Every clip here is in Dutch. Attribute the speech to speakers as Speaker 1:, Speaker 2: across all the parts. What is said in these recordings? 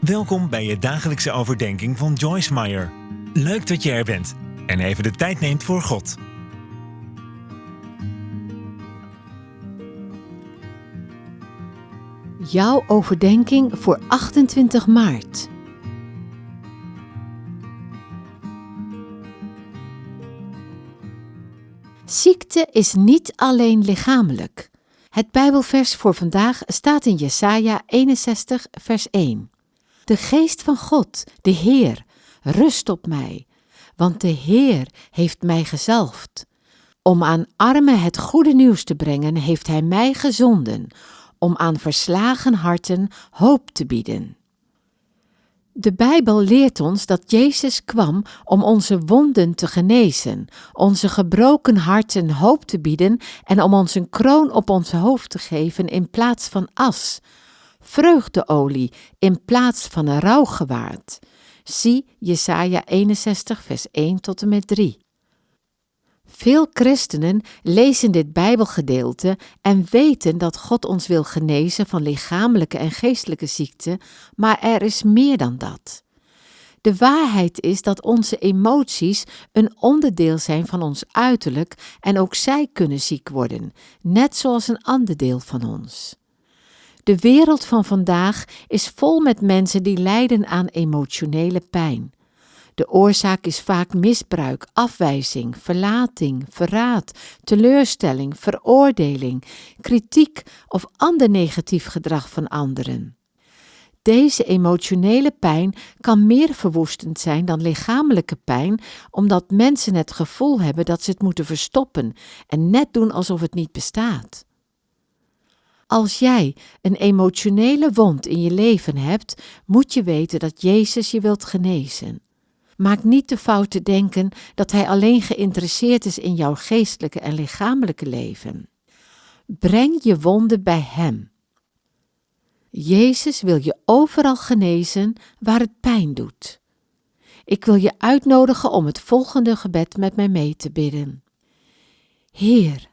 Speaker 1: Welkom bij je dagelijkse overdenking van Joyce Meyer. Leuk dat je er bent en even de tijd neemt voor God.
Speaker 2: Jouw overdenking voor 28 maart. Ziekte is niet alleen lichamelijk. Het Bijbelvers voor vandaag staat in Jesaja 61 vers 1. De geest van God, de Heer, rust op mij, want de Heer heeft mij gezalfd. Om aan armen het goede nieuws te brengen, heeft Hij mij gezonden, om aan verslagen harten hoop te bieden. De Bijbel leert ons dat Jezus kwam om onze wonden te genezen, onze gebroken harten hoop te bieden en om ons een kroon op ons hoofd te geven in plaats van as, vreugdeolie in plaats van een rouwgewaad. Zie Jesaja 61 vers 1 tot en met 3. Veel christenen lezen dit Bijbelgedeelte en weten dat God ons wil genezen van lichamelijke en geestelijke ziekten, maar er is meer dan dat. De waarheid is dat onze emoties een onderdeel zijn van ons uiterlijk en ook zij kunnen ziek worden, net zoals een ander deel van ons. De wereld van vandaag is vol met mensen die lijden aan emotionele pijn. De oorzaak is vaak misbruik, afwijzing, verlating, verraad, teleurstelling, veroordeling, kritiek of ander negatief gedrag van anderen. Deze emotionele pijn kan meer verwoestend zijn dan lichamelijke pijn, omdat mensen het gevoel hebben dat ze het moeten verstoppen en net doen alsof het niet bestaat. Als jij een emotionele wond in je leven hebt, moet je weten dat Jezus je wilt genezen. Maak niet de fout te denken dat Hij alleen geïnteresseerd is in jouw geestelijke en lichamelijke leven. Breng je wonden bij Hem. Jezus wil je overal genezen waar het pijn doet. Ik wil je uitnodigen om het volgende gebed met mij mee te bidden. Heer,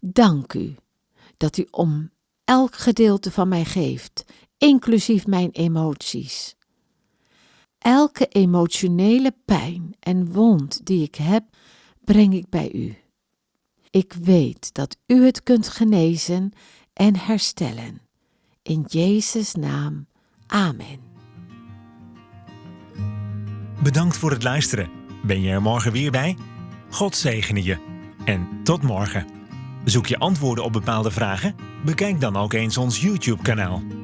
Speaker 2: dank u dat u om elk gedeelte van mij geeft, inclusief mijn emoties. Elke emotionele pijn en wond die ik heb, breng ik bij u. Ik weet dat u het kunt genezen en herstellen. In Jezus' naam. Amen.
Speaker 1: Bedankt voor het luisteren. Ben je er morgen weer bij? God zegene je. En tot morgen. Zoek je antwoorden op bepaalde vragen? Bekijk dan ook eens ons YouTube-kanaal.